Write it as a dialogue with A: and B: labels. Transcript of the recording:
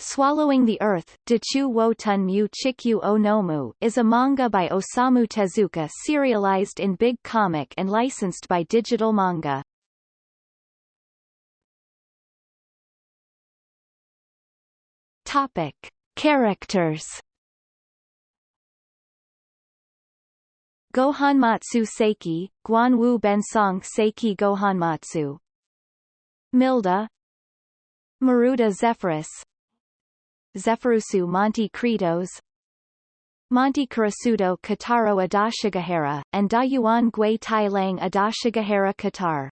A: Swallowing the Earth, Dachu Wotun Mu Chikyu Onomu is a manga by Osamu Tezuka serialized in Big Comic and licensed by Digital Manga. Topic. Characters Gohanmatsu Seiki, Guanwu Bensong Seiki Gohanmatsu Milda Maruda Zephyrus Zephyrusu Monte Kritos Monte Kurasudo Kataro Adashigahara, and Dayuan Gui Tai Lang Adashigahara Qatar.